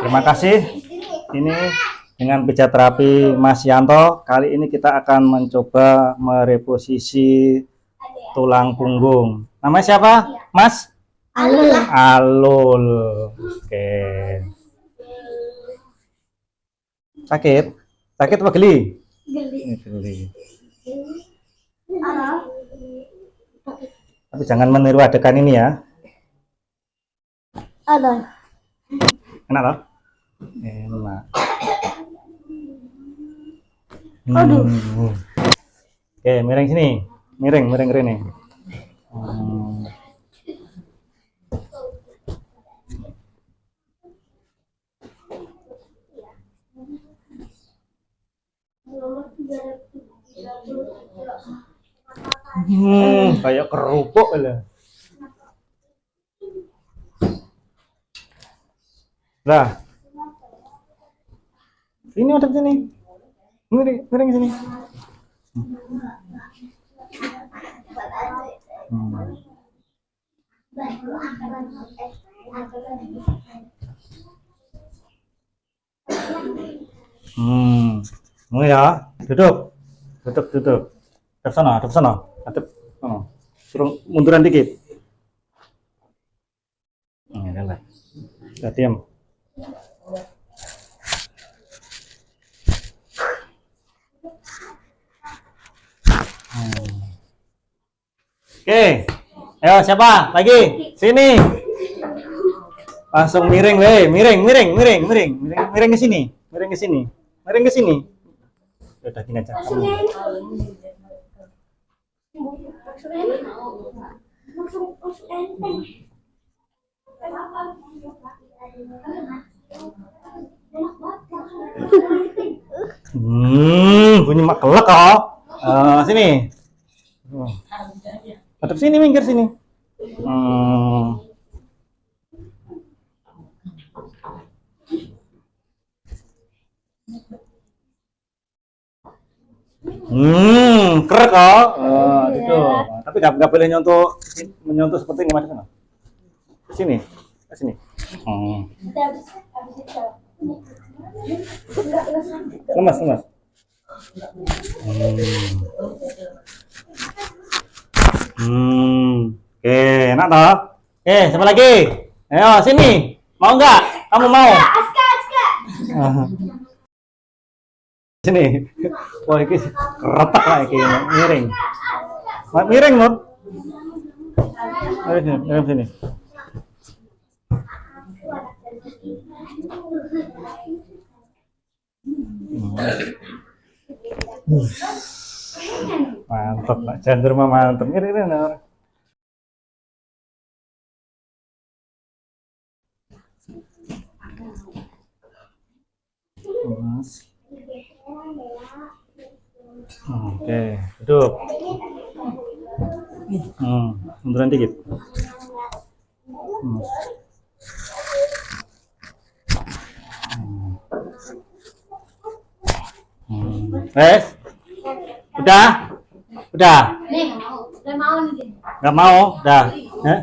Terima kasih. Ini dengan pijat terapi Mas Yanto. Kali ini kita akan mencoba mereposisi tulang punggung. Namanya siapa? Mas? Alul. Alul. Oke. Sakit? Sakit apa geli? Geli. Tapi jangan meniru adegan ini ya. Ada. Enak loh? Enak. Aduh. Hmm. Oke, miring sini. Miring, miring ini. Hmm. Hmm, kayak kerupuk lah. Lah. Sini ada sini. Miring, miring sini. Hmm. Hmm. Mau ya, duduk. Duduk, duduk. Hadap sana, hadap sana. Hadap sana. Suruh munduran dikit. Hmm, ya lah. Udah diam. Oke. Ayo siapa? Lagi. Sini. Langsung miring, weh. Miring, miring, miring, miring. Miring, miring ke sini. Miring ke sini. Miring ke sini. Udah gini aja. Kamu. Hmm, bunyi mak kelek kok. Eh, sini. Oh. Hadap sini, minggir sini. Hmm. Hmm, kerek kok. Oh, gitu. Tapi nggak boleh nyontoh menyentuh seperti ini macam Sini, sini. Hmm. Lemas, lemas. Hmm. Hmm. Oke, enak toh? Oke, siapa lagi? Ayo, sini. Mau nggak? Kamu mau? Aska, Aska. Ah. Sini. Wah, ini retak lah ini, miring. Miring, Mut. Ayo sini, miring sini. Mantap, Pak. Jangan mah mantap. Miring. miring. Mas. Oke, duduk. Hmm, munduran dikit. Hmm. Hmm. Wes? Udah? Udah? Nih, udah mau nih. Nggak mau? Udah? Eh?